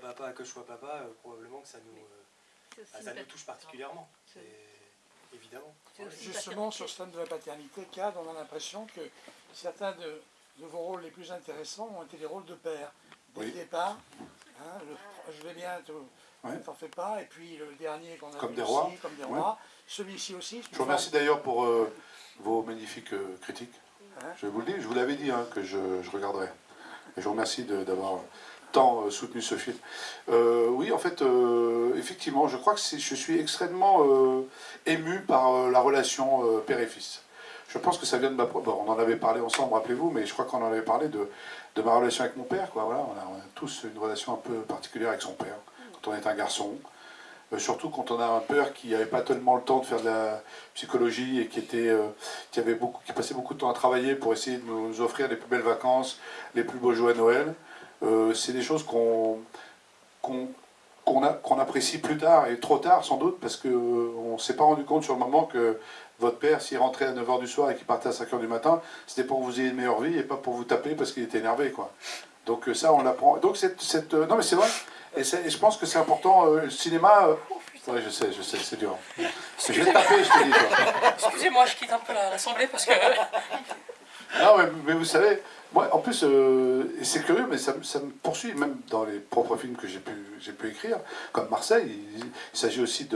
sois papa, que je sois papa, euh, probablement que ça nous, euh, ah, ça nous pat- touche particulièrement. Évidemment. Justement, sur ce thème de la paternité, CAD, on a l'impression que certains de, de vos rôles les plus intéressants ont été des rôles de père. Dès Oui. le départ, hein, le- je vais bien, te- Ouais. ne t'en fais pas, et puis le dernier qu'on a Comme vu des aussi, rois. comme des Ouais. rois, celui-ci aussi. Je vous remercie d'ailleurs pour euh, vos magnifiques euh, critiques. Hein Je vous le dis, je vous l'avais dit hein, que je, je regarderai. Et je vous remercie d'avoir tant euh, soutenu ce film. Euh, oui, en fait, euh, effectivement, je crois que je suis extrêmement ému par la relation père et fils. Je pense que ça vient de ma... bon, on en avait parlé ensemble, rappelez-vous, mais je crois qu'on en avait parlé de, de ma relation avec mon père. Quoi. Voilà, on, a, tous une relation un peu particulière avec son père, quand on est un garçon. Surtout quand on a un père qui n'avait pas tellement le temps de faire de la psychologie et qui, était, qui, passait beaucoup de temps à travailler pour essayer de nous offrir les plus belles vacances, les plus beaux jours à Noël. Euh, c'est des choses qu'on apprécie plus tard, et trop tard sans doute, parce qu'on ne s'est pas rendu compte sur le moment que votre père, s'il rentrait à 9h du soir et qu'il partait à 5h du matin, c'était pour que vous ayez une meilleure vie et pas pour vous taper parce qu'il était énervé. Quoi. Donc euh, ça, on l'apprend. Donc cette, cette, euh, non mais c'est vrai, et, je pense que c'est important, euh, le cinéma... euh, ouais, je sais, je sais, c'est dur. Je vais te taper, je te dis. Toi. Excusez-moi, je quitte un peu la- l'assemblée parce que. Non, mais, mais vous savez, en plus, euh, c'est curieux, mais ça, me- poursuit, même dans les propres films que j'ai pu, pu écrire, comme Marseille, il, s'agit aussi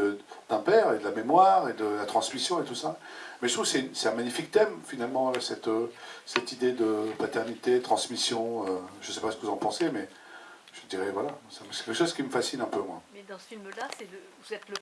d'un père et de la mémoire et de la transmission et tout ça. Mais je trouve que c'est un magnifique thème, finalement, cette, euh, cette idée de paternité, transmission. euh, je ne sais pas ce que vous en pensez, mais je dirais, voilà, c'est quelque chose qui me fascine un peu, moi. Mais dans ce film-là, vous êtes le